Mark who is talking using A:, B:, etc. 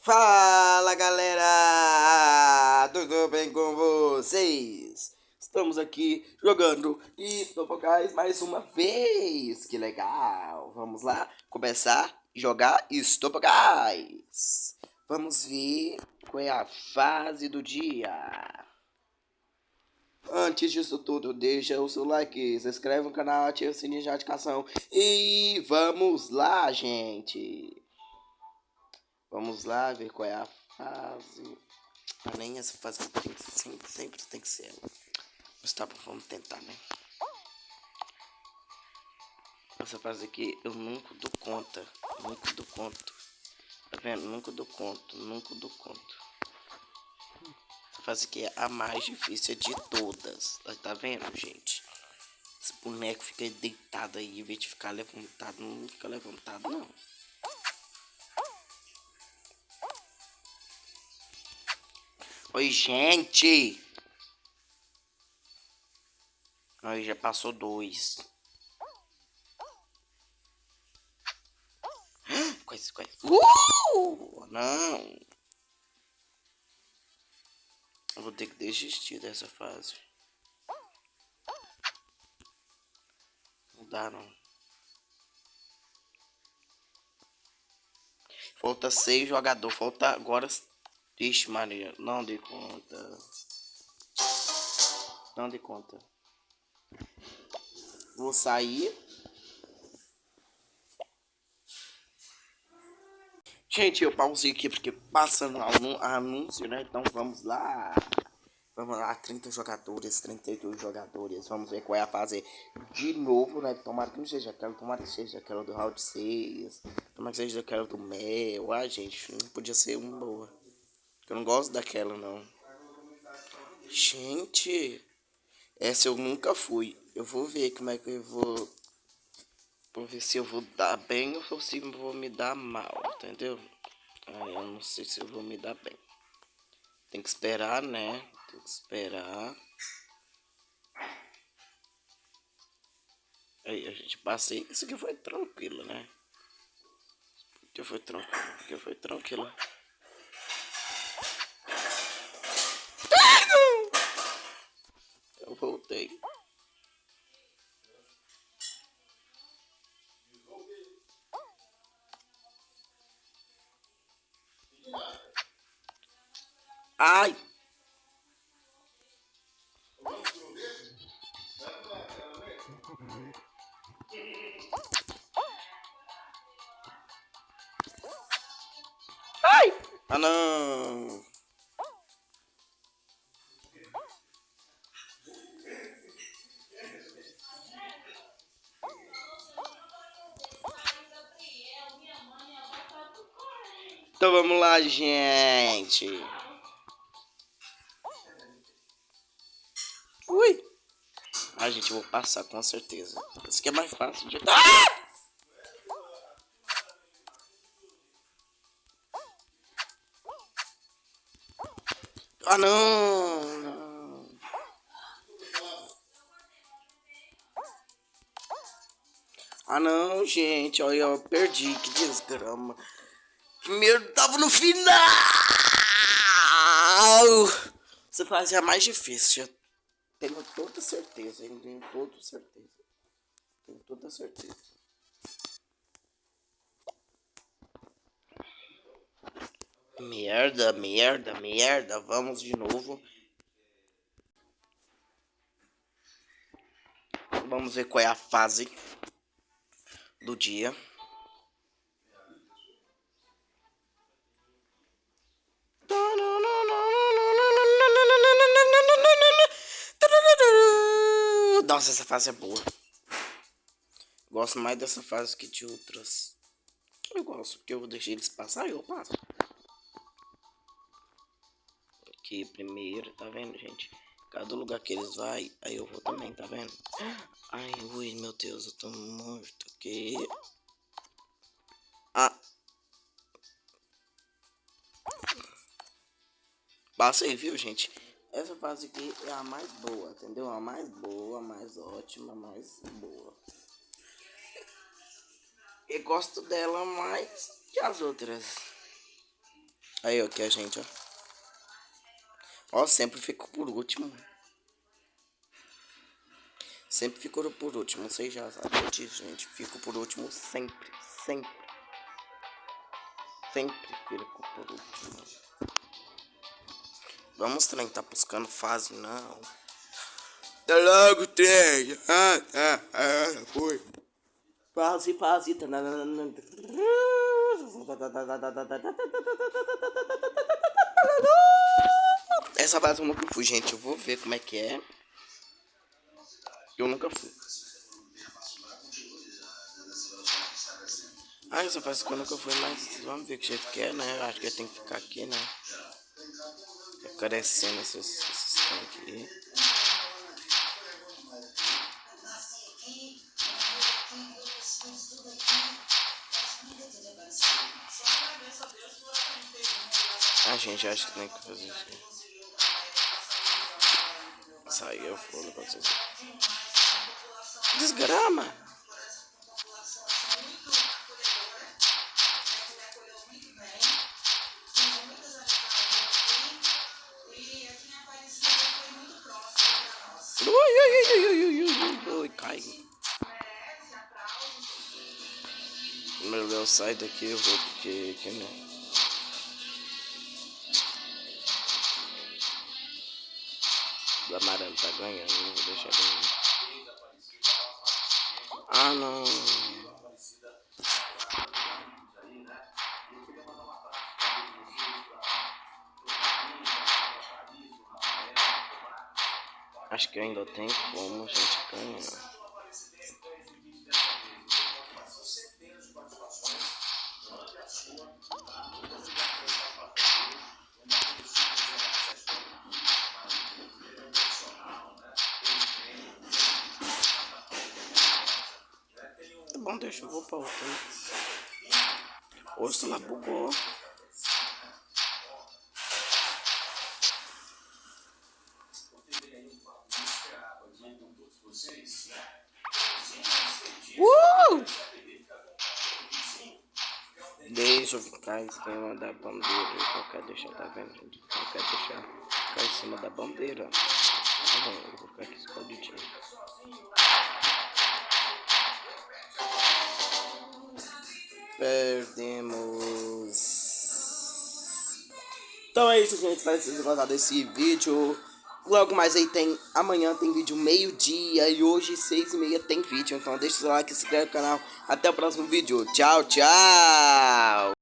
A: Fala galera, tudo bem com vocês? Estamos aqui jogando Estopocais mais uma vez, que legal! Vamos lá começar a jogar Estopocais. Vamos ver qual é a fase do dia. Antes disso tudo, deixa o seu like, se inscreve no canal, ativa o sininho de notificação e vamos lá, gente! Vamos lá ver qual é a fase. Ah, nem essa fase tem, sempre, sempre tem que ser. Mas tá bom, vamos tentar, né? Essa fase aqui eu nunca dou conta. Nunca dou conta. Tá vendo? Nunca dou conta. Nunca dou conta. Essa fase aqui é a mais difícil de todas. Tá vendo, gente? Esse boneco fica deitado aí, em vez de ficar levantado, não fica levantado, não. Oi, gente. Aí já passou dois. Quase, quase. Uh! Não. Eu vou ter que desistir dessa fase. Não dá, não. Falta seis jogadores. Falta agora Vixe Maria, não dei conta. Não dei conta. Vou sair. Gente, eu pausei aqui porque passando anúncio, né? Então vamos lá. Vamos lá, 30 jogadores, 32 jogadores. Vamos ver qual é a fase de novo, né? Tomara que não seja aquela, tomara que seja aquela do round 6. Tomara que seja aquela do Mel. Ah, gente, não podia ser uma boa. Eu não gosto daquela, não. Gente, essa eu nunca fui. Eu vou ver como é que eu vou... Vou ver se eu vou dar bem ou se eu vou me dar mal, entendeu? Aí eu não sei se eu vou me dar bem. Tem que esperar, né? Tem que esperar. Aí a gente passei. Isso aqui foi tranquilo, né? Porque foi tranquilo. Porque foi tranquilo. Voltei. Ai! Ai! Ah não! Então vamos lá, gente. Ui. Ah, gente, eu vou passar com certeza. Isso aqui é mais fácil de... Ah! Ah, não, não. Ah, não, gente. Olha, eu perdi. Que desgrama. Primeiro tava no final. Você fazia mais difícil. Tenho toda certeza, hein? Tenho toda certeza. Tenho toda certeza. Merda, merda, merda. Vamos de novo. Vamos ver qual é a fase do dia. Nossa, essa fase é boa. Gosto mais dessa fase que de outras. Eu gosto, porque eu deixei eles passar e eu passo. Aqui primeiro, tá vendo, gente? Cada lugar que eles vai, aí eu vou também, tá vendo? Ai, ui, meu Deus, eu tô morto aqui. Ah. Passei, viu, gente? Essa fase aqui é a mais boa, entendeu? A mais boa, a mais ótima, a mais boa. Eu gosto dela mais que as outras. Aí, ó, que a gente, ó. Ó, sempre fico por último. Sempre fico por último, vocês já sabem disso, gente. Fico por último sempre, sempre. Sempre fico por último. Vamos, trem, tá buscando fase, não. Tá logo, trem. Ah, ah, ah, foi. Fase, fase. Essa fase eu nunca fui, gente. Eu vou ver como é que é. Eu nunca fui. Ah, essa fase que eu nunca fui, mas vamos ver que jeito que é, né? Eu acho que tem que ficar aqui, né? Crescendo esses, esses aqui. A gente acha que tem que fazer isso. Saiu pra vocês. Desgrama! Ui, ui, ui, ui, ui, cai. Meu Deus, sai daqui, eu vou porque, que, né? O amarelo tá ganhando, não vou deixar ganhar. Ah, não. Acho que ainda tem como a gente ganhar. bom, deixa eu vou pra outra. Lá bugou. Uh! Deixa eu ficar em cima da bandeira. Eu quero deixar, tá vendo, gente? Eu quero deixar ficar em cima da bandeira. Tá bom, eu vou ficar aqui escondidinho. Perdemos. Então é isso, gente. Espero que vocês tenham gostado desse vídeo. Logo mais aí tem. Amanhã tem vídeo meio-dia. E hoje, seis e meia, tem vídeo. Então deixa o seu like, se inscreve no canal. Até o próximo vídeo. Tchau, tchau.